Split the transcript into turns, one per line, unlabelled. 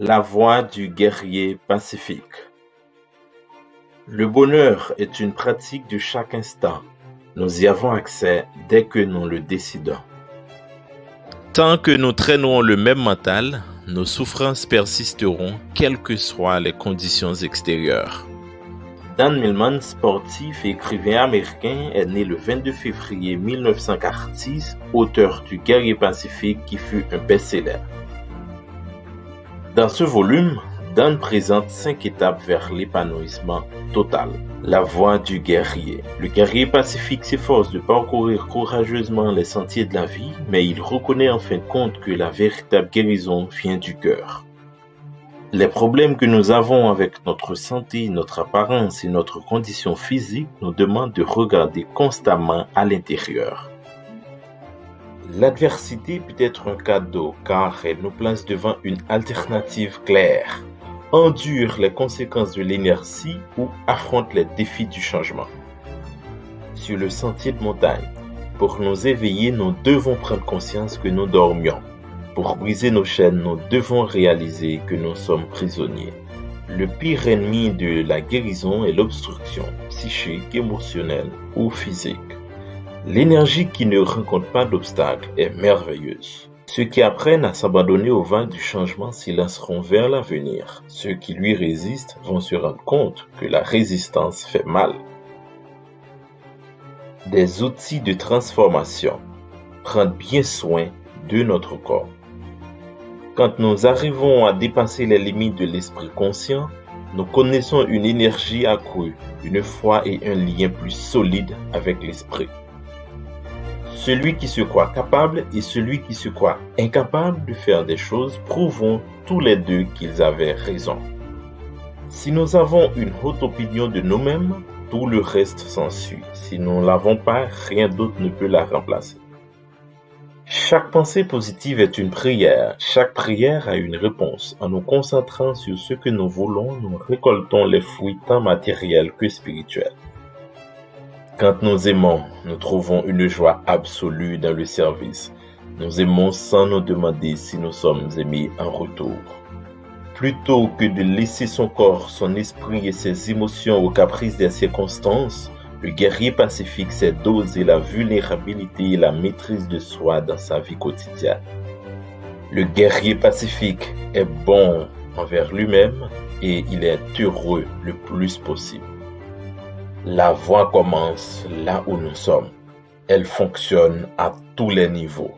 La voie du guerrier pacifique. Le bonheur est une pratique de chaque instant. Nous y avons accès dès que nous le décidons.
Tant que nous traînons le même mental, nos souffrances persisteront quelles que soient les conditions extérieures.
Dan Millman, sportif et écrivain américain, est né le 22 février 1946, auteur du Guerrier Pacifique qui fut un best-seller. Dans ce volume, Dan présente cinq étapes vers l'épanouissement total. La voie du guerrier. Le guerrier pacifique s'efforce de parcourir courageusement les sentiers de la vie, mais il reconnaît en fin de compte que la véritable guérison vient du cœur. Les problèmes que nous avons avec notre santé, notre apparence et notre condition physique nous demandent de regarder constamment à l'intérieur. L'adversité peut être un cadeau car elle nous place devant une alternative claire. Endure les conséquences de l'inertie ou affronte les défis du changement. Sur le sentier de montagne, pour nous éveiller, nous devons prendre conscience que nous dormions. Pour briser nos chaînes, nous devons réaliser que nous sommes prisonniers. Le pire ennemi de la guérison est l'obstruction psychique, émotionnelle ou physique. L'énergie qui ne rencontre pas d'obstacles est merveilleuse. Ceux qui apprennent à s'abandonner au vent du changement s'y lanceront vers l'avenir. Ceux qui lui résistent vont se rendre compte que la résistance fait mal. Des outils de transformation. Prendre bien soin de notre corps. Quand nous arrivons à dépasser les limites de l'esprit conscient, nous connaissons une énergie accrue, une foi et un lien plus solide avec l'esprit. Celui qui se croit capable et celui qui se croit incapable de faire des choses prouvons tous les deux qu'ils avaient raison. Si nous avons une haute opinion de nous-mêmes, tout le reste s'ensuit. Si nous ne l'avons pas, rien d'autre ne peut la remplacer. Chaque pensée positive est une prière. Chaque prière a une réponse. En nous concentrant sur ce que nous voulons, nous récoltons les fruits tant matériels que spirituels. Quand nous aimons, nous trouvons une joie absolue dans le service. Nous aimons sans nous demander si nous sommes aimés en retour. Plutôt que de laisser son corps, son esprit et ses émotions aux caprices des circonstances, le guerrier pacifique sait doser la vulnérabilité et la maîtrise de soi dans sa vie quotidienne. Le guerrier pacifique est bon envers lui-même et il est heureux le plus possible. La voie commence là où nous sommes. Elle fonctionne à tous les niveaux.